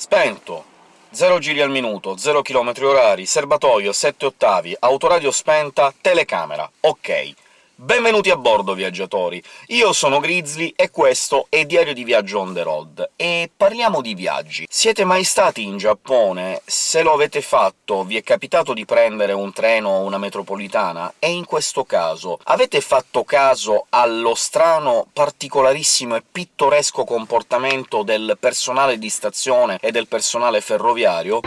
Spento. 0 giri al minuto, 0 km orari, serbatoio 7 ottavi, autoradio spenta, telecamera. Ok. Benvenuti a bordo, viaggiatori! Io sono Grizzly e questo è Diario di Viaggio on the road, e parliamo di viaggi. Siete mai stati in Giappone? Se lo avete fatto, vi è capitato di prendere un treno o una metropolitana? E in questo caso avete fatto caso allo strano, particolarissimo e pittoresco comportamento del personale di stazione e del personale ferroviario?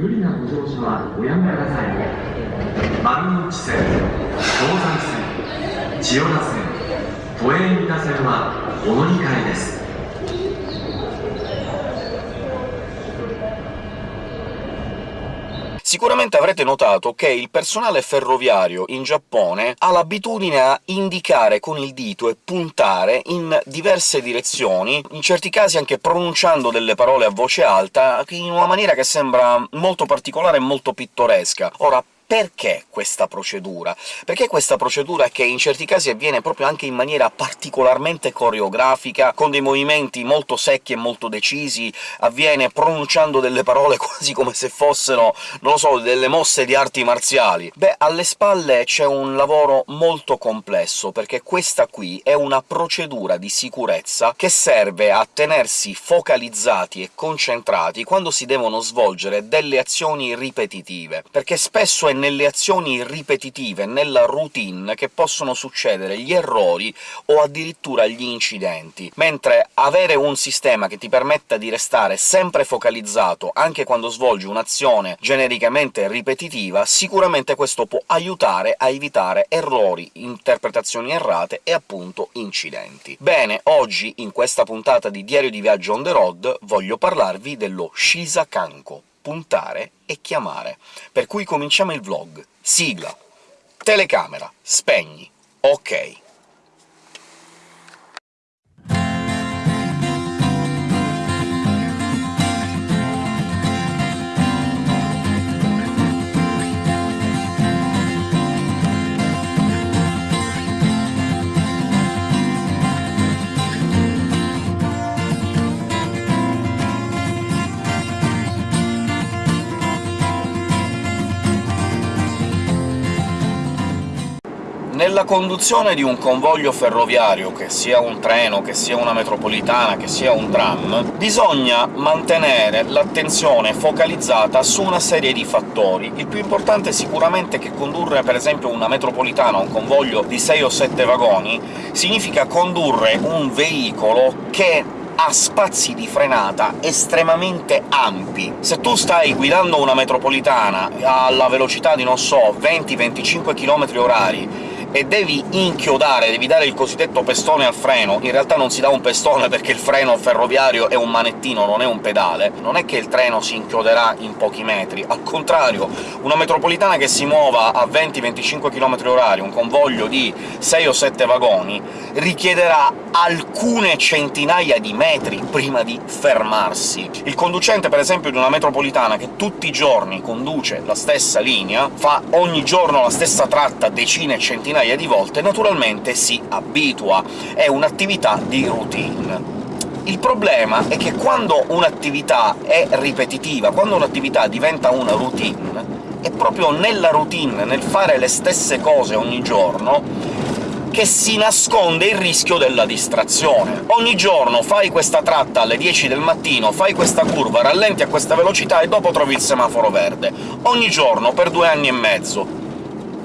無理なご乗車はおやめください丸の内線東西線千代田線都営三田線はお乗り換えです。Sicuramente avrete notato che il personale ferroviario in Giappone ha l'abitudine a indicare con il dito e puntare in diverse direzioni, in certi casi anche pronunciando delle parole a voce alta, in una maniera che sembra molto particolare e molto pittoresca. Ora, perché questa procedura? Perché questa procedura che in certi casi avviene proprio anche in maniera particolarmente coreografica, con dei movimenti molto secchi e molto decisi, avviene pronunciando delle parole quasi come se fossero, non lo so, delle mosse di arti marziali? Beh, alle spalle c'è un lavoro molto complesso, perché questa qui è una procedura di sicurezza che serve a tenersi focalizzati e concentrati quando si devono svolgere delle azioni ripetitive, perché spesso è nelle azioni ripetitive, nella routine, che possono succedere gli errori o addirittura gli incidenti, mentre avere un sistema che ti permetta di restare sempre focalizzato anche quando svolgi un'azione genericamente ripetitiva, sicuramente questo può aiutare a evitare errori, interpretazioni errate e appunto incidenti. Bene, oggi, in questa puntata di Diario di Viaggio on the road, voglio parlarvi dello Shisakanko, puntare e chiamare. Per cui cominciamo il vlog. Sigla. Telecamera. Spegni. Ok. Nella conduzione di un convoglio ferroviario, che sia un treno, che sia una metropolitana, che sia un tram, bisogna mantenere l'attenzione focalizzata su una serie di fattori. Il più importante sicuramente è che condurre, per esempio, una metropolitana, un convoglio di 6 o 7 vagoni, significa condurre un veicolo che ha spazi di frenata estremamente ampi. Se tu stai guidando una metropolitana alla velocità di, non so, 20-25 km orari e devi inchiodare, devi dare il cosiddetto pestone al freno, in realtà non si dà un pestone perché il freno ferroviario è un manettino, non è un pedale, non è che il treno si inchioderà in pochi metri, al contrario, una metropolitana che si muova a 20-25 km orari, un convoglio di 6 o 7 vagoni, richiederà alcune centinaia di metri prima di fermarsi. Il conducente, per esempio, di una metropolitana che tutti i giorni conduce la stessa linea, fa ogni giorno la stessa tratta decine e centinaia di volte, naturalmente si abitua. È un'attività di routine. Il problema è che quando un'attività è ripetitiva, quando un'attività diventa una routine, è proprio nella routine, nel fare le stesse cose ogni giorno, che si nasconde il rischio della distrazione. Ogni giorno fai questa tratta alle 10 del mattino, fai questa curva, rallenti a questa velocità e dopo trovi il semaforo verde. Ogni giorno, per due anni e mezzo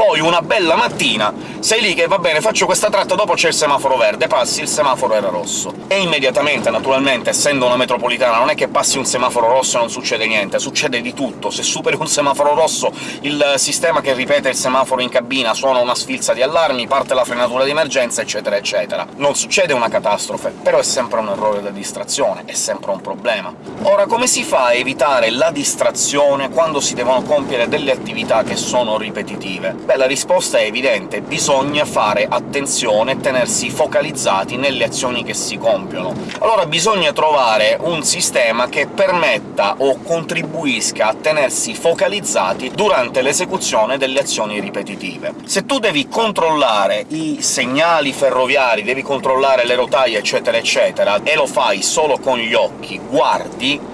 poi una bella mattina sei lì che va bene, faccio questa tratta, dopo c'è il semaforo verde, passi, il semaforo era rosso. E immediatamente, naturalmente, essendo una metropolitana, non è che passi un semaforo rosso e non succede niente, succede di tutto. Se superi un semaforo rosso, il sistema che ripete il semaforo in cabina suona una sfilza di allarmi, parte la frenatura di emergenza, eccetera eccetera. Non succede una catastrofe, però è sempre un errore da distrazione, è sempre un problema. Ora, come si fa a evitare la distrazione quando si devono compiere delle attività che sono ripetitive? Beh, la risposta è evidente, bisogna bisogna fare attenzione e tenersi focalizzati nelle azioni che si compiono. Allora bisogna trovare un sistema che permetta o contribuisca a tenersi focalizzati durante l'esecuzione delle azioni ripetitive. Se tu devi controllare i segnali ferroviari, devi controllare le rotaie, eccetera eccetera, e lo fai solo con gli occhi, guardi,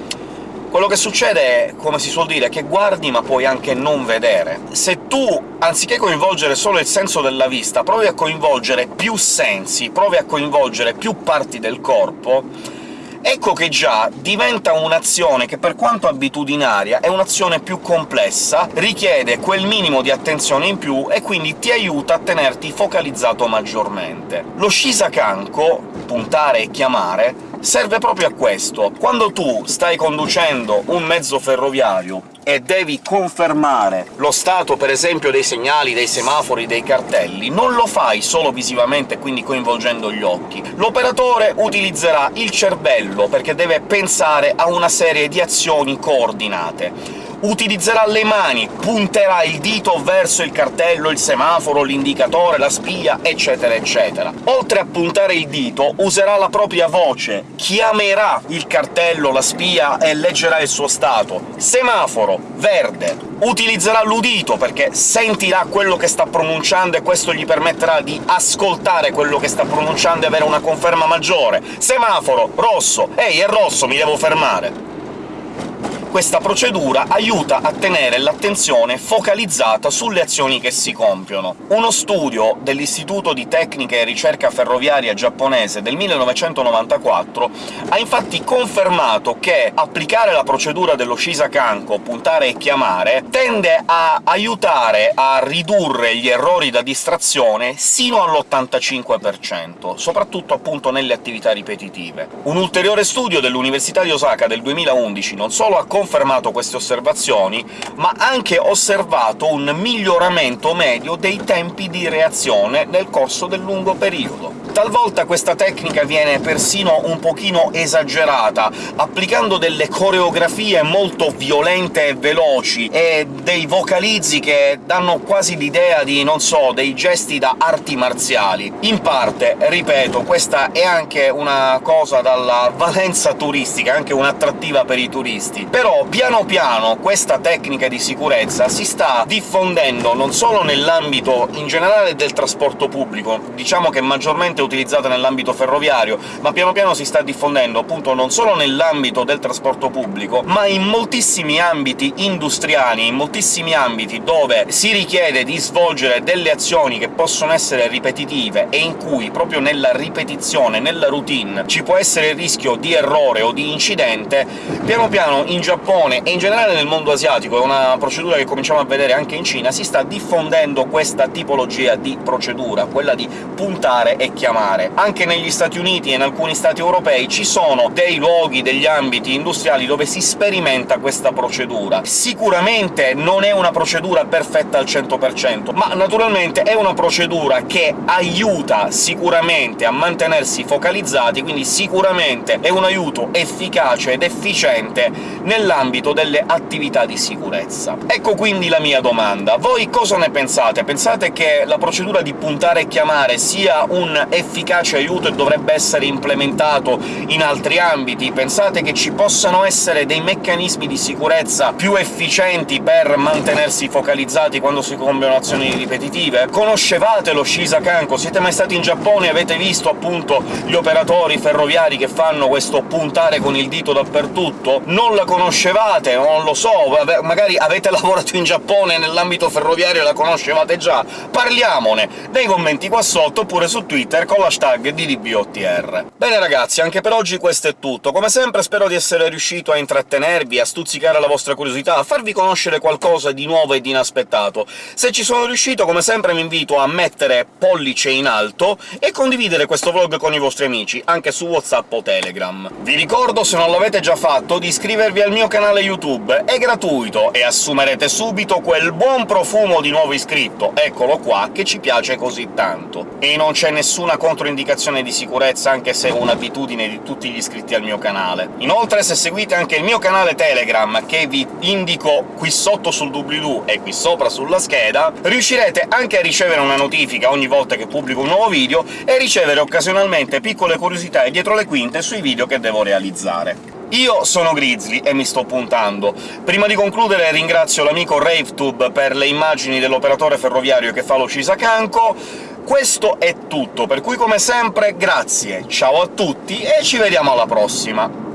quello che succede è, come si suol dire, che guardi ma puoi anche non vedere. Se tu, anziché coinvolgere solo il senso della vista, provi a coinvolgere più sensi, provi a coinvolgere più parti del corpo, ecco che già diventa un'azione che, per quanto abitudinaria, è un'azione più complessa, richiede quel minimo di attenzione in più e quindi ti aiuta a tenerti focalizzato maggiormente. Lo Shisakanko, puntare e chiamare, serve proprio a questo. Quando tu stai conducendo un mezzo ferroviario e devi confermare lo stato, per esempio, dei segnali, dei semafori, dei cartelli, non lo fai solo visivamente, quindi coinvolgendo gli occhi. L'operatore utilizzerà il cervello, perché deve pensare a una serie di azioni coordinate utilizzerà le mani, punterà il dito verso il cartello, il semaforo, l'indicatore, la spia, eccetera eccetera. Oltre a puntare il dito, userà la propria voce, chiamerà il cartello, la spia e leggerà il suo stato. Semaforo, verde. Utilizzerà l'udito, perché sentirà quello che sta pronunciando e questo gli permetterà di ascoltare quello che sta pronunciando e avere una conferma maggiore. Semaforo, rosso. Ehi, è rosso, mi devo fermare questa procedura aiuta a tenere l'attenzione focalizzata sulle azioni che si compiono. Uno studio dell'Istituto di Tecnica e Ricerca Ferroviaria giapponese del 1994 ha infatti confermato che applicare la procedura dello Shisakanko, puntare e chiamare, tende a aiutare a ridurre gli errori da distrazione sino all'85%, soprattutto appunto nelle attività ripetitive. Un ulteriore studio dell'Università di Osaka del 2011 non solo ha confermato confermato queste osservazioni, ma anche osservato un miglioramento medio dei tempi di reazione nel corso del lungo periodo. Talvolta questa tecnica viene persino un pochino esagerata, applicando delle coreografie molto violente e veloci, e dei vocalizzi che danno quasi l'idea di, non so, dei gesti da arti marziali. In parte, ripeto, questa è anche una cosa dalla valenza turistica, anche un'attrattiva per i turisti, però piano piano questa tecnica di sicurezza si sta diffondendo non solo nell'ambito in generale del trasporto pubblico, diciamo che maggiormente utilizzata nell'ambito ferroviario, ma piano piano si sta diffondendo appunto non solo nell'ambito del trasporto pubblico, ma in moltissimi ambiti industriali, in moltissimi ambiti dove si richiede di svolgere delle azioni che possono essere ripetitive e in cui proprio nella ripetizione, nella routine, ci può essere il rischio di errore o di incidente, piano piano in Giappone e in generale nel mondo asiatico, è una procedura che cominciamo a vedere anche in Cina, si sta diffondendo questa tipologia di procedura, quella di puntare e chiamare. Anche negli Stati Uniti e in alcuni Stati europei ci sono dei luoghi, degli ambiti industriali dove si sperimenta questa procedura. Sicuramente non è una procedura perfetta al 100%, ma naturalmente è una procedura che aiuta sicuramente a mantenersi focalizzati, quindi sicuramente è un aiuto efficace ed efficiente nella nell'ambito delle attività di sicurezza. Ecco quindi la mia domanda. Voi cosa ne pensate? Pensate che la procedura di puntare e chiamare sia un efficace aiuto e dovrebbe essere implementato in altri ambiti? Pensate che ci possano essere dei meccanismi di sicurezza più efficienti per mantenersi focalizzati quando si compiono azioni ripetitive? Conoscevate lo Shisakanko? Siete mai stati in Giappone e avete visto appunto gli operatori ferroviari che fanno questo puntare con il dito dappertutto? Non la conoscevate, non lo so, magari avete lavorato in Giappone nell'ambito ferroviario e la conoscevate già, parliamone nei commenti qua sotto, oppure su Twitter con l'hashtag DDBOTR. Bene ragazzi, anche per oggi questo è tutto. Come sempre spero di essere riuscito a intrattenervi, a stuzzicare la vostra curiosità, a farvi conoscere qualcosa di nuovo e di inaspettato. Se ci sono riuscito, come sempre vi invito a mettere pollice in alto e condividere questo vlog con i vostri amici, anche su WhatsApp o Telegram. Vi ricordo, se non l'avete già fatto, di iscrivervi al mio canale YouTube, è gratuito e assumerete subito quel buon profumo di nuovo iscritto, eccolo qua, che ci piace così tanto. E non c'è nessuna controindicazione di sicurezza, anche se è un'abitudine di tutti gli iscritti al mio canale. Inoltre, se seguite anche il mio canale Telegram, che vi indico qui sotto sul doobly-doo e qui sopra sulla scheda, riuscirete anche a ricevere una notifica ogni volta che pubblico un nuovo video e ricevere occasionalmente piccole curiosità e dietro le quinte sui video che devo realizzare. Io sono Grizzly e mi sto puntando. Prima di concludere ringrazio l'amico RaveTube per le immagini dell'operatore ferroviario che fa lo Cisacanco. Questo è tutto, per cui come sempre grazie, ciao a tutti e ci vediamo alla prossima!